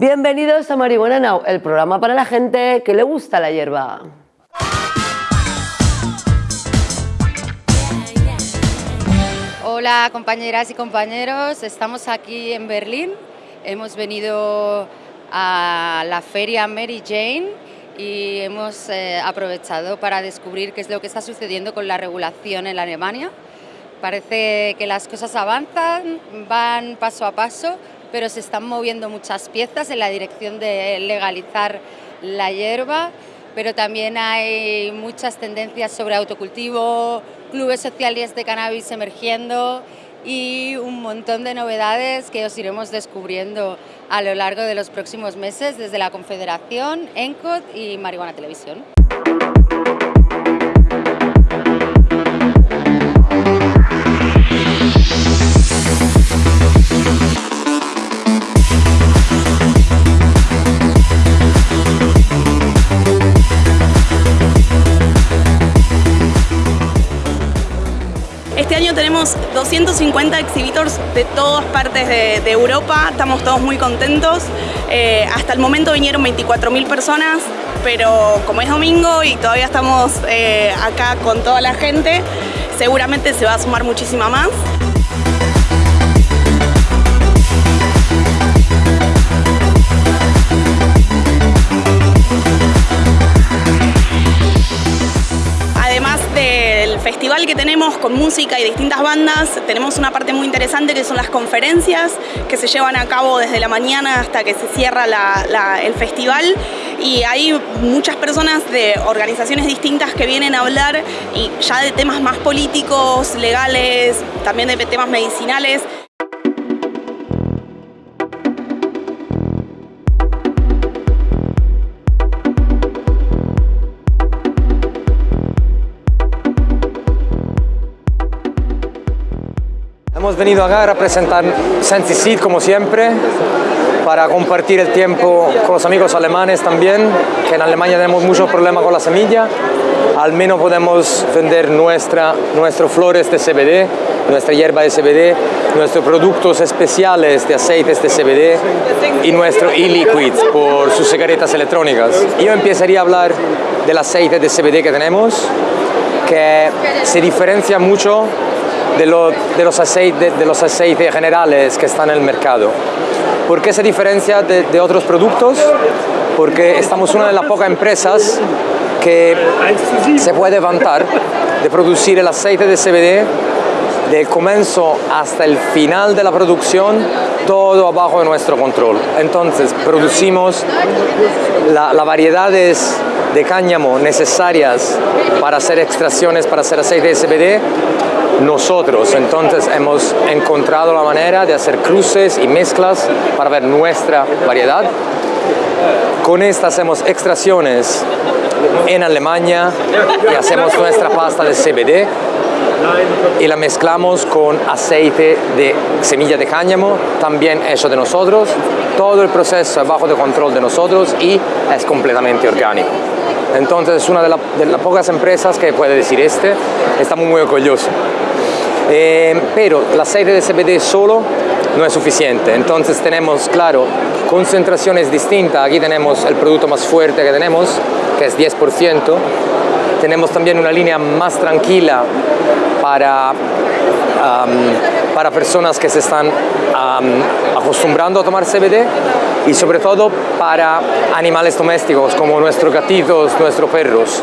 Bienvenidos a Marihuana Now, el programa para la gente que le gusta la hierba. Hola compañeras y compañeros, estamos aquí en Berlín. Hemos venido a la feria Mary Jane y hemos eh, aprovechado para descubrir qué es lo que está sucediendo con la regulación en Alemania. Parece que las cosas avanzan, van paso a paso, pero se están moviendo muchas piezas en la dirección de legalizar la hierba, pero también hay muchas tendencias sobre autocultivo, clubes sociales de cannabis emergiendo y un montón de novedades que os iremos descubriendo a lo largo de los próximos meses desde la Confederación, ENCOD y Marihuana Televisión. Tenemos 250 exhibitors de todas partes de, Europa, estamos todos muy contentos. Eh, hasta el momento vinieron 24.000 personas, pero como es domingo y todavía estamos eh, acá con toda la gente, seguramente se va a sumar muchísima más. Que tenemos con música y distintas bandas, tenemos una parte muy interesante que son las conferencias que se llevan a cabo desde la mañana hasta que se cierra el festival y hay muchas personas de organizaciones distintas que vienen a hablar y ya de temas más políticos, legales, también de temas medicinales. Hemos venido acá a representar Seed como siempre, para compartir el tiempo con los amigos alemanes también, que en Alemania tenemos muchos problemas con la semilla. Al menos podemos vender nuestra, nuestros flores de CBD, nuestra hierba de CBD, nuestros productos especiales de aceites de CBD y nuestro e-liquid por sus cigaretas electrónicas. Yo empezaría a hablar del aceite de CBD que tenemos, que se diferencia mucho de, los aceites, de aceites generales que están en el mercado. ¿Por qué se diferencia de, otros productos? Porque estamos una de las pocas empresas que se puede vantar de producir el aceite de CBD del comienzo hasta el final de la producción, todo abajo de nuestro control. Entonces, producimos las la variedades de cáñamo necesarias para hacer extracciones, para hacer aceite de CBD, nosotros. Entonces hemos encontrado la manera de hacer cruces y mezclas para ver nuestra variedad. Con esta hacemos extracciones en Alemania y hacemos nuestra pasta de CBD y la mezclamos con aceite de semilla de cáñamo, también hecho de nosotros. Todo el proceso es bajo de control de nosotros y es completamente orgánico. Entonces es una de, las pocas empresas que puede decir este, estamos muy orgullosos. Eh, pero el aceite de CBD solo no es suficiente, entonces tenemos, claro, concentraciones distintas. Aquí tenemos el producto más fuerte que tenemos, que es 10%. Tenemos también una línea más tranquila para, para personas que se están acostumbrando a tomar CBD y sobre todo para animales domésticos como nuestros gatitos, nuestros perros.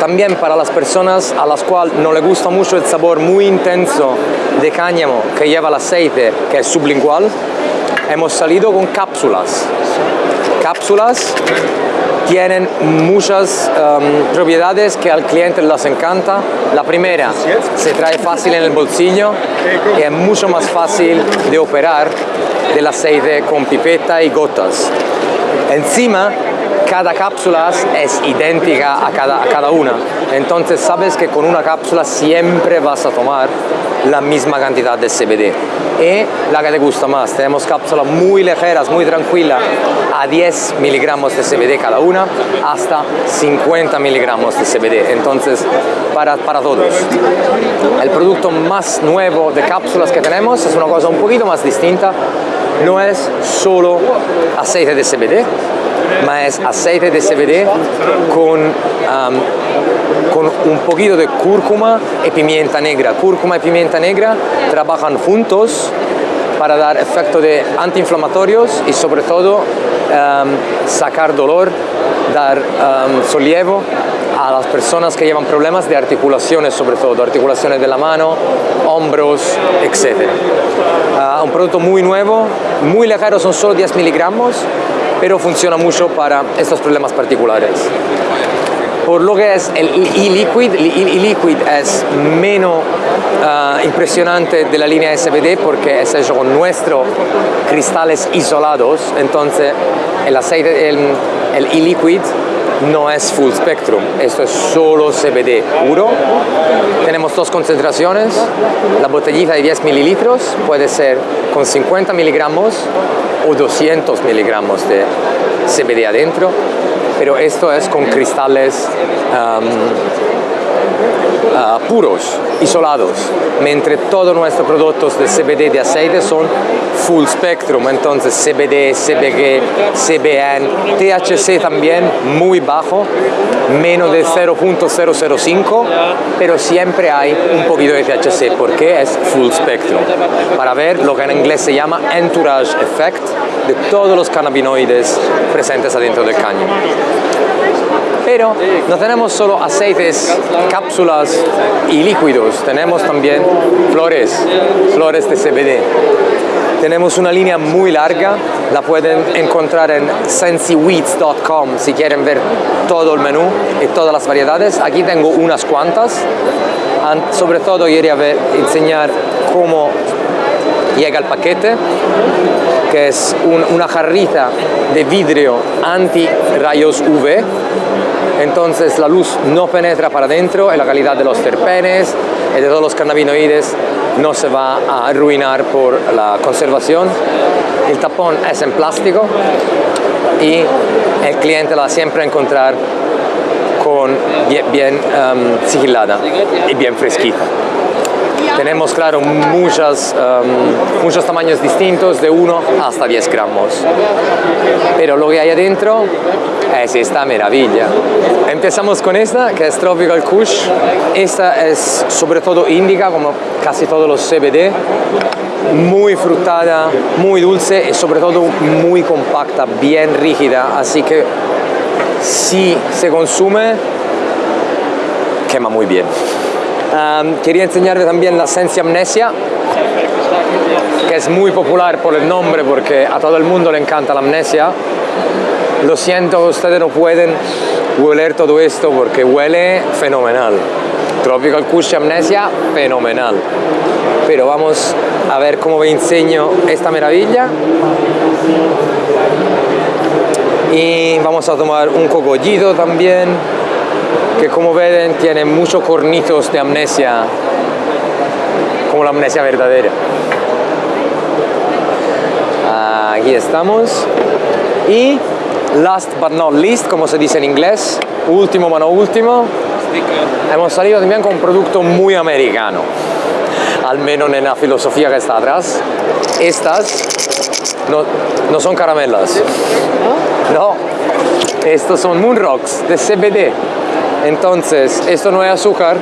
también para las personas a las cuales no le gusta mucho el sabor muy intenso de cáñamo que lleva el aceite, que es sublingual, hemos salido con cápsulas. Cápsulas tienen muchas um, propiedades que al cliente les encanta. La primera, se trae fácil en el bolsillo y es mucho más fácil de operar del aceite con pipeta y gotas. Encima, cada cápsula es idéntica a cada, una. Entonces sabes que con una cápsula siempre vas a tomar la misma cantidad de CBD y la que te gusta más. Tenemos cápsulas muy ligeras, muy tranquilas, a 10 miligramos de CBD cada una, hasta 50 miligramos de CBD. Entonces, para, para todos. El producto más nuevo de cápsulas que tenemos es una cosa un poquito más distinta, no es solo aceite de CBD, ma es aceite de CBD con, con un poquito de cúrcuma y pimienta negra. Cúrcuma y pimienta negra trabajan juntos para dar efecto de antiinflamatorios y sobre todo sacar dolor, dar um, solievo a las personas que llevan problemas de articulaciones sobre todo, articulaciones de la mano, hombros, etc. Uh, un producto muy nuevo, muy ligero, son solo 10 miligramos, pero funciona mucho para estos problemas particulares. Por lo que es el e-liquid, el e-liquid es menos uh, impresionante de la línea SBD porque es hecho con nuestros cristales isolados, entonces el aceite, el e-liquid no es full spectrum, esto es solo CBD puro. Tenemos dos concentraciones, la botellita de 10 mililitros puede ser con 50 miligramos o 200 miligramos de CBD adentro, pero esto es con cristales um, uh, puros, isolados, mientras todos nuestros productos de CBD de aceite son full spectrum, entonces CBD, CBG, CBN, THC también muy bajo, menos de 0.005, pero siempre hay un poquito de THC porque es full spectrum, para ver lo que en inglés se llama entourage effect de todos los cannabinoides presentes adentro del caño. Pero no tenemos solo aceites, cápsulas y líquidos, tenemos también flores, flores de CBD. Tenemos una línea muy larga, la pueden encontrar en sensiweeds.com si quieren ver todo el menú y todas las variedades. Aquí tengo unas cuantas. Sobre todo quería ver, enseñar cómo llega el paquete, que es una jarrita de vidrio anti rayos UV entonces la luz no penetra para adentro y la calidad de los terpenes y de todos los cannabinoides no se va a arruinar por la conservación. El tapón es en plástico y el cliente la va siempre a encontrar con bien, um, sigilada y bien fresquita. Tenemos, claro, muchas, um, muchos tamaños distintos, de 1 hasta 10 gramos. Pero lo que hay adentro es esta maravilla. Empezamos con esta, que es Tropical Kush. Esta es sobre todo índica, como casi todos los CBD. Muy frutada, muy dulce y sobre todo muy compacta, bien rígida. Así que si se consume, quema muy bien. Quería enseñarle también la Sensi Amnesia, que es muy popular por el nombre porque a todo el mundo le encanta la amnesia. Lo siento, ustedes no pueden hueler todo esto porque huele fenomenal. Tropical Kush Amnesia, fenomenal. Pero vamos a ver cómo me enseño esta maravilla. Y vamos a tomar un cogollito también que como ven tiene muchos cornitos de amnesia, como la amnesia verdadera. Aquí estamos. Y last but not least, como se dice en inglés, último pero no último, hemos salido también con un producto muy americano, al menos en la filosofía que está atrás. Estas no, no son caramelas, no, estos son Moon Rocks de CBD. Entonces, esto no es azúcar.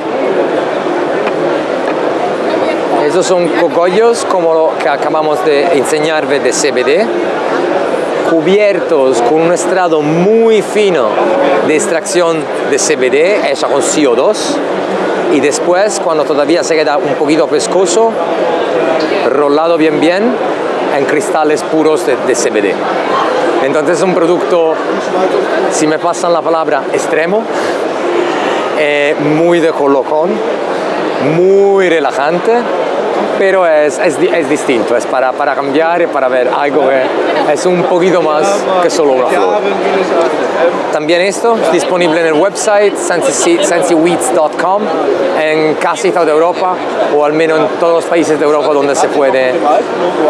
Estos son cogollos como lo que acabamos de enseñar de CBD, cubiertos con un estrado muy fino de extracción de CBD hecha con CO2 y después cuando todavía se queda un poquito pescoso, rolado bien bien en cristales puros de, de CBD. Entonces es un producto, si me pasan la palabra, extremo, eh, muy de colocón, muy relajante, pero es, es, es, distinto, es para, para cambiar y para ver algo que es un poquito más que solo una flor. También esto es disponible en el website sensiweeds.com en casi toda Europa o al menos en todos los países de Europa donde se puede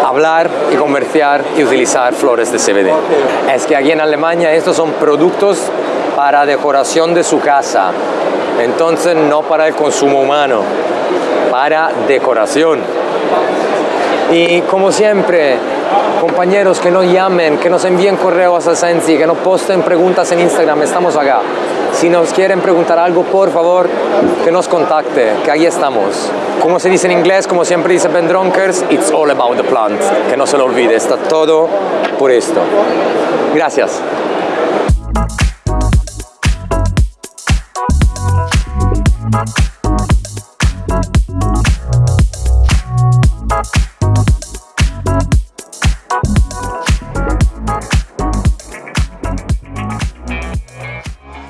hablar y comerciar y utilizar flores de CBD. Es que aquí en Alemania estos son productos para decoración de su casa, entonces no para el consumo humano, para decoración. Y como siempre, compañeros que nos llamen, que nos envíen correos a Sensi, que nos posten preguntas en Instagram, estamos acá. Si nos quieren preguntar algo, por favor, que nos contacte, que ahí estamos. Como se dice en inglés, como siempre dice Ben Dronkers, it's all about the plant. Que no se lo olvide, está todo por esto. Gracias.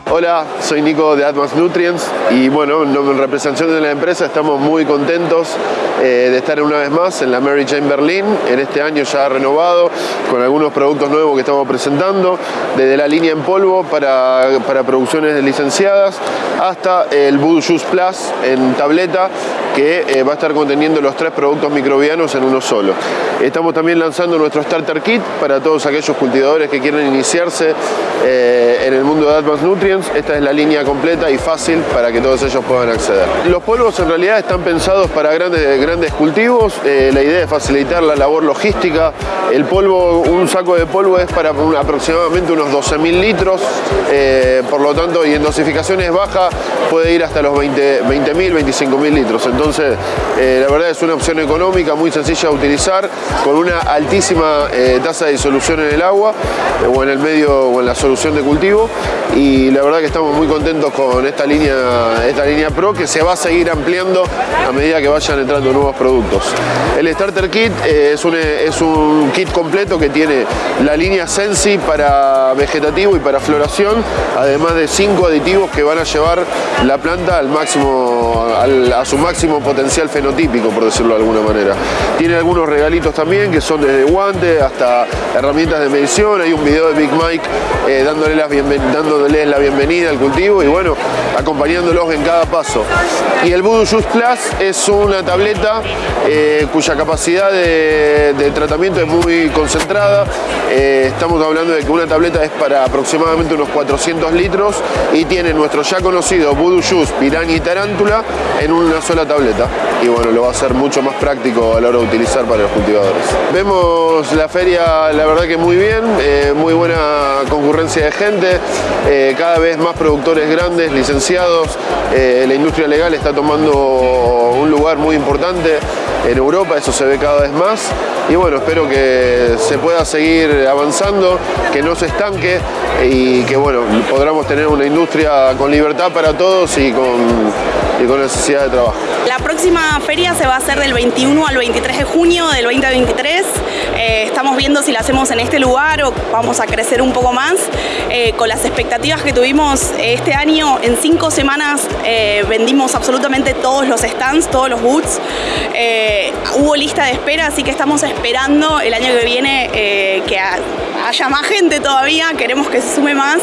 Hola, soy Nico de Advanced Nutrients y bueno, en representación de la empresa estamos muy contentos eh, de estar una vez más en la Mary Jane Berlin, en este año ya renovado, con algunos productos nuevos que estamos presentando, desde la línea en polvo para, para producciones licenciadas hasta el Voodoo Juice Plus en tableta que eh, va a estar conteniendo los tres productos microbianos en uno solo. Estamos también lanzando nuestro Starter Kit para todos aquellos cultivadores que quieren iniciarse eh, en el mundo de Advanced Nutrients. Esta es la línea completa y fácil para que todos ellos puedan acceder. Los polvos en realidad están pensados para grandes, grandes cultivos. Eh, la idea es facilitar la labor logística. El polvo, un saco de polvo es para aproximadamente unos 12.000 litros. por lo tanto, y en dosificaciones bajas puede ir hasta los 20.000, 20 25.000 litros. Entonces, eh, la verdad es una opción económica, muy sencilla de utilizar, con una altísima eh, tasa de disolución en el agua eh, o en el medio o en la solución de cultivo. Y la verdad que estamos muy contentos con esta línea, esta línea Pro que se va a seguir ampliando a medida que vayan entrando nuevos productos. El Starter Kit es, un, es un kit completo que tiene la línea Sensi para vegetativo y para floración, además de cinco aditivos que van a llevar la planta al máximo, a su máximo potencial fenotípico, por decirlo de alguna manera. Tiene algunos regalitos también, que son desde guantes hasta herramientas de medición. Hay un video de Big Mike eh, dándoles, la bienvenida al cultivo y bueno, acompañándolos en cada paso. Y el Voodoo Juice Plus es una tableta eh, cuya capacidad de, tratamiento es muy concentrada. Eh, estamos hablando de que una tableta es para aproximadamente unos 400 litros y tiene nuestro ya conocido Voodoo Juice, Piranha y Tarántula en una sola tableta y bueno, lo va a hacer mucho más práctico a la hora de utilizar para los cultivadores. Vemos la feria, la verdad que muy bien, eh, muy buena concurrencia de gente, cada vez más productores grandes, licenciados, eh, la industria legal está tomando un lugar muy importante en Europa, eso se ve cada vez más y bueno, espero que se pueda seguir avanzando, que no se estanque y que bueno, podamos tener una industria con libertad para todos y con y con necesidad de trabajo. La próxima feria se va a hacer del 21 al 23 de junio del 2023. Eh, estamos viendo si la hacemos en este lugar o vamos a crecer un poco más. Eh, con las expectativas que tuvimos este año, en cinco semanas eh, vendimos absolutamente todos los stands, todos los booths. hubo lista de espera, así que estamos esperando el año que viene que haya más gente todavía, queremos que se sume más.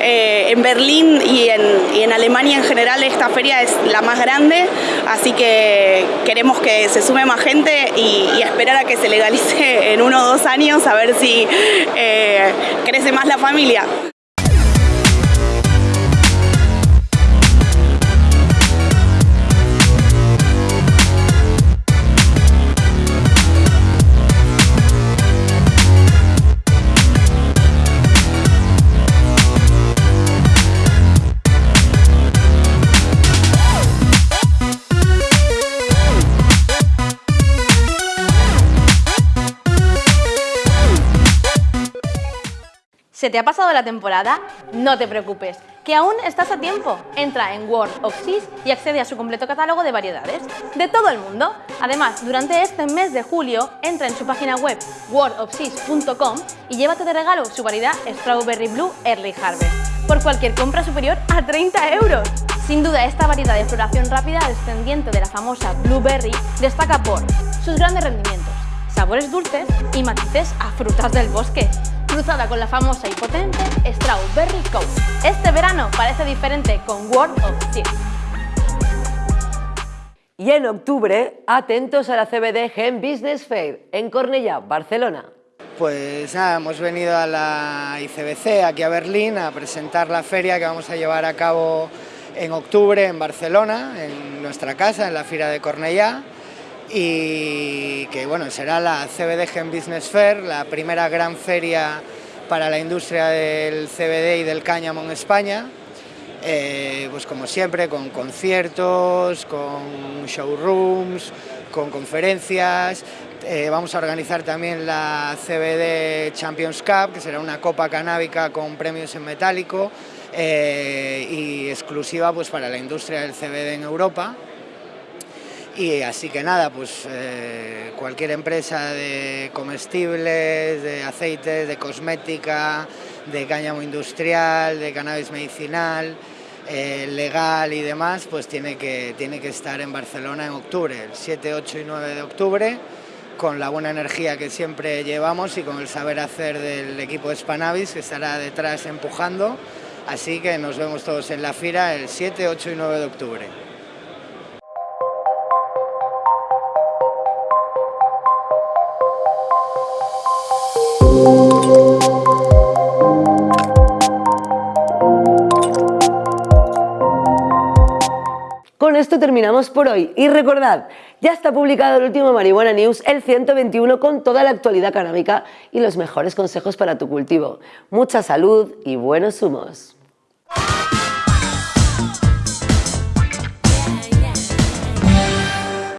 en Berlín y en, y en Alemania en general esta feria es la más grande, así que queremos que se sume más gente y, esperar a que se legalice en uno o dos años a ver si eh, crece más la familia. ¿Se te ha pasado la temporada? No te preocupes, que aún estás a tiempo. Entra en World of Seas y accede a su completo catálogo de variedades de todo el mundo. Además, durante este mes de julio, entra en su página web worldofseas.com y llévate de regalo su variedad Strawberry Blue Early Harvest por cualquier compra superior a 30 euros. Sin duda, esta variedad de floración rápida descendiente de la famosa Blueberry destaca por sus grandes rendimientos, sabores dulces y matices a frutas del bosque cruzada con la famosa y potente Strawberry Coat. Este verano parece diferente con World of Seeds. Y en octubre, atentos a la CBD Gen Business Fair en Cornellà, Barcelona. Pues nada, hemos venido a la ICBC aquí a Berlín a presentar la feria que vamos a llevar a cabo en octubre en Barcelona, en nuestra casa, en la Fira de Cornellà y que bueno, será la CBD Gen Business Fair, la primera gran feria para la industria del CBD y del cáñamo en España. Eh, pues como siempre, con conciertos, con showrooms, con conferencias. Eh, vamos a organizar también la CBD Champions Cup, que será una copa canábica con premios en metálico eh, y exclusiva pues, para la industria del CBD en Europa. Y así que nada, pues eh, cualquier empresa de comestibles, de aceites, de cosmética, de cáñamo industrial, de cannabis medicinal, eh, legal y demás, pues tiene que, tiene que estar en Barcelona en octubre, el 7, 8 y 9 de octubre, con la buena energía que siempre llevamos y con el saber hacer del equipo de Spanavis que estará detrás empujando. Así que nos vemos todos en la FIRA el 7, 8 y 9 de octubre. Esto terminamos por hoy y recordad, ya está publicado el último Marihuana News, el 121, con toda la actualidad canábica y los mejores consejos para tu cultivo. Mucha salud y buenos humos.